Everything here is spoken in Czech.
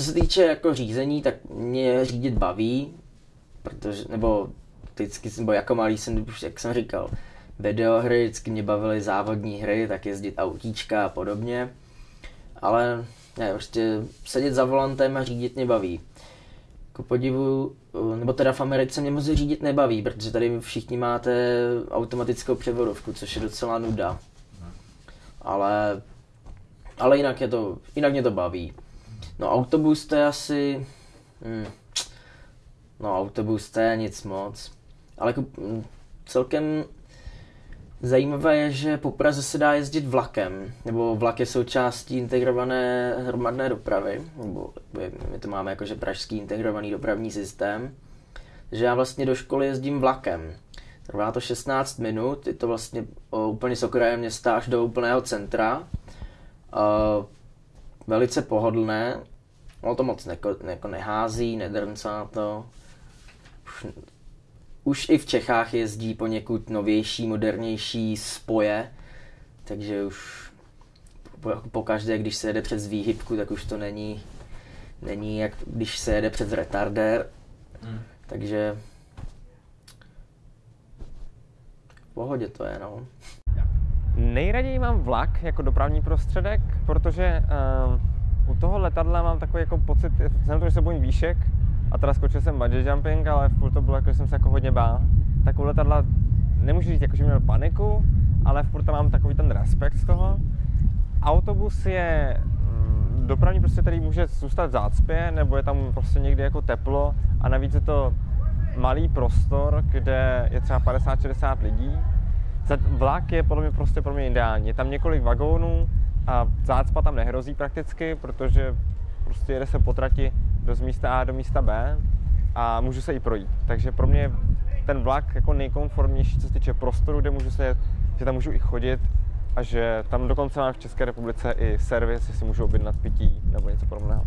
co se týče jako řízení, tak mě řídit baví, protože, nebo vždycky, nebo jako malý jsem, jak jsem říkal, videohry, vždycky mě bavily závodní hry, tak jezdit autíčka a podobně. Ale ne, prostě sedět za volantem a řídit mě baví. Ku podivu, nebo teda v Americe mě moc řídit nebaví, protože tady všichni máte automatickou převodovku, což je docela nuda. Ale, ale jinak, je to, jinak mě to baví. No autobus to je asi... Hmm, no autobus to je nic moc. Ale jako, hm, celkem Zajímavé je, že po Praze se dá jezdit vlakem, nebo vlak je součástí integrované hromadné dopravy, nebo my to máme jakože pražský integrovaný dopravní systém, že já vlastně do školy jezdím vlakem. Trvá to 16 minut, je to vlastně úplně z okraje města až do úplného centra. Uh, velice pohodlné, ono to moc neko, neko nehází, nedrncá to. Už už i v Čechách jezdí poněkud novější, modernější spoje, takže už po, po každé, když se jede přes výhybku, tak už to není, není jak když se jede přes retardér. Hmm. Takže v pohodě to je, no. Nejraději mám vlak jako dopravní prostředek, protože uh, u toho letadla mám takový jako pocit, znamená to, že se bojím výšek, a teda skočil jsem bungee jumping, ale furt to bylo jako, že jsem se jako hodně bál. Tak u letadla nemůžu říct, jako, že měl paniku, ale furt tam mám takový ten respekt z toho. Autobus je mm, dopravní prostě, který může zůstat v zácpě, nebo je tam prostě někdy jako teplo a navíc je to malý prostor, kde je třeba 50-60 lidí. Vlak je podle mě prostě pro mě ideální. Je tam několik vagónů a zácpa tam nehrozí prakticky, protože prostě jede se po trati do z místa A do místa B a můžu se i projít. Takže pro mě ten vlak jako nejkonformnější, co se týče prostoru, kde můžu se, že tam můžu i chodit a že tam dokonce mám v České republice i servis, si můžu objednat pití nebo něco podobného.